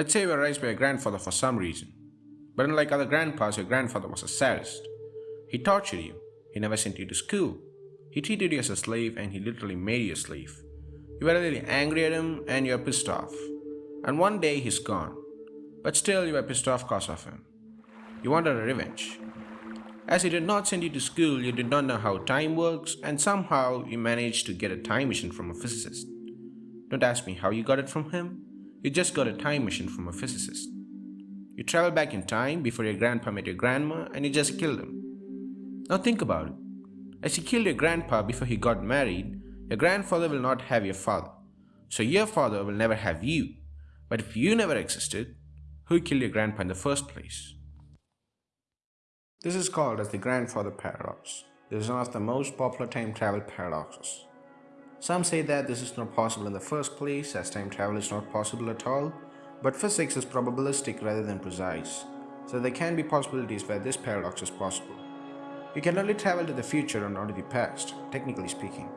Let's say you were raised by your grandfather for some reason. But unlike other grandpas, your grandfather was a sadist. He tortured you. He never sent you to school. He treated you as a slave and he literally made you a slave. You were really angry at him and you are pissed off. And one day he's gone. But still you were pissed off because of him. You wanted a revenge. As he did not send you to school, you did not know how time works and somehow you managed to get a time machine from a physicist. Don't ask me how you got it from him. You just got a time machine from a physicist. You travel back in time before your grandpa met your grandma and you just killed him. Now think about it. As you killed your grandpa before he got married, your grandfather will not have your father. So your father will never have you. But if you never existed, who killed your grandpa in the first place? This is called as the grandfather paradox. This is one of the most popular time travel paradoxes. Some say that this is not possible in the first place as time travel is not possible at all, but physics is probabilistic rather than precise, so there can be possibilities where this paradox is possible. You can only travel to the future and not to the past, technically speaking.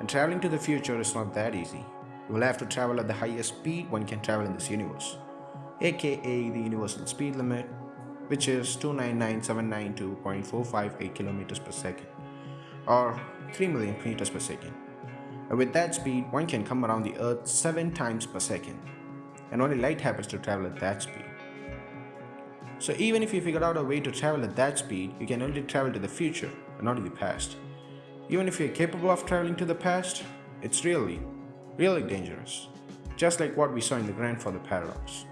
And traveling to the future is not that easy. You will have to travel at the highest speed one can travel in this universe, aka the universal speed limit, which is 299,792.458 km per second, or 3 million meters per second. And with that speed, one can come around the Earth 7 times per second, and only light happens to travel at that speed. So even if you figured out a way to travel at that speed, you can only travel to the future and not to the past. Even if you're capable of traveling to the past, it's really, really dangerous. Just like what we saw in the grandfather paradox.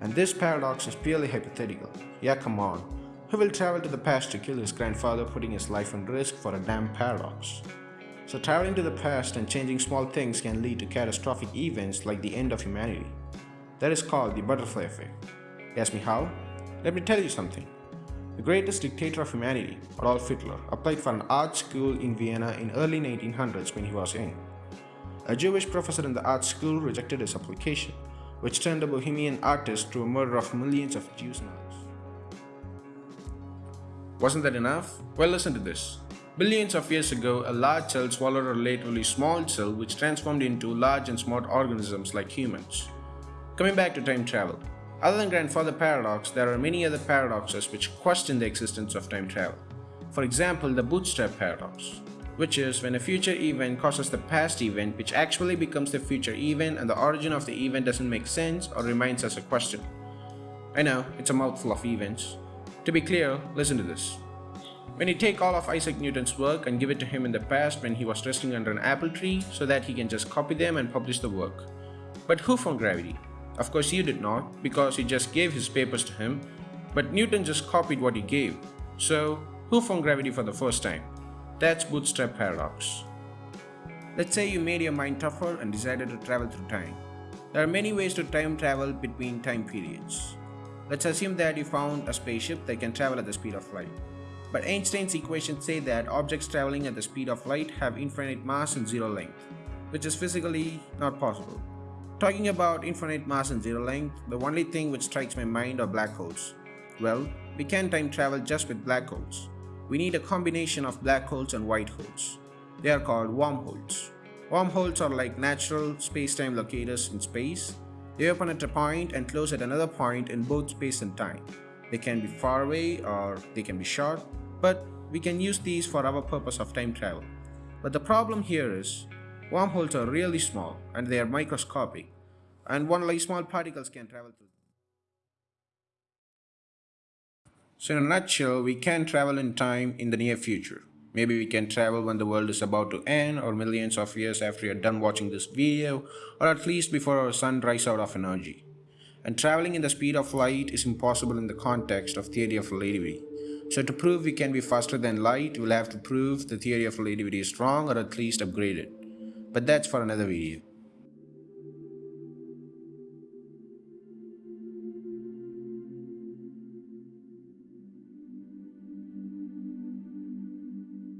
And this paradox is purely hypothetical. Yeah, come on. Who will travel to the past to kill his grandfather putting his life on risk for a damn paradox? So traveling to the past and changing small things can lead to catastrophic events like the end of humanity. That is called the butterfly effect. ask me how? Let me tell you something. The greatest dictator of humanity, Adolf Hitler, applied for an art school in Vienna in early 1900s when he was young. A Jewish professor in the art school rejected his application, which turned a bohemian artist to a murder of millions of Jews. Wasn't that enough? Well, listen to this. Billions of years ago, a large cell swallowed a relatively small cell which transformed into large and smart organisms like humans. Coming back to time travel. Other than grandfather paradox, there are many other paradoxes which question the existence of time travel. For example, the bootstrap paradox, which is when a future event causes the past event which actually becomes the future event and the origin of the event doesn't make sense or remains as a question. I know, it's a mouthful of events. To be clear, listen to this. When you take all of Isaac Newton's work and give it to him in the past when he was resting under an apple tree so that he can just copy them and publish the work. But who found gravity? Of course you did not, because you just gave his papers to him, but Newton just copied what he gave. So, who found gravity for the first time? That's bootstrap paradox. Let's say you made your mind tougher and decided to travel through time. There are many ways to time travel between time periods. Let's assume that you found a spaceship that can travel at the speed of light. But Einstein's equations say that objects traveling at the speed of light have infinite mass and zero length, which is physically not possible. Talking about infinite mass and zero length, the only thing which strikes my mind are black holes. Well, we can time travel just with black holes. We need a combination of black holes and white holes. They are called wormholes. Wormholes are like natural space-time locators in space. They open at a point and close at another point in both space and time. They can be far away or they can be short, but we can use these for our purpose of time travel. But the problem here is, wormholes are really small and they are microscopic, and only small particles can travel through. So in a nutshell, we can travel in time in the near future. Maybe we can travel when the world is about to end or millions of years after you're done watching this video or at least before our sun dries out of energy. And traveling in the speed of light is impossible in the context of theory of relativity. So to prove we can be faster than light, we'll have to prove the theory of relativity is wrong or at least upgraded. But that's for another video.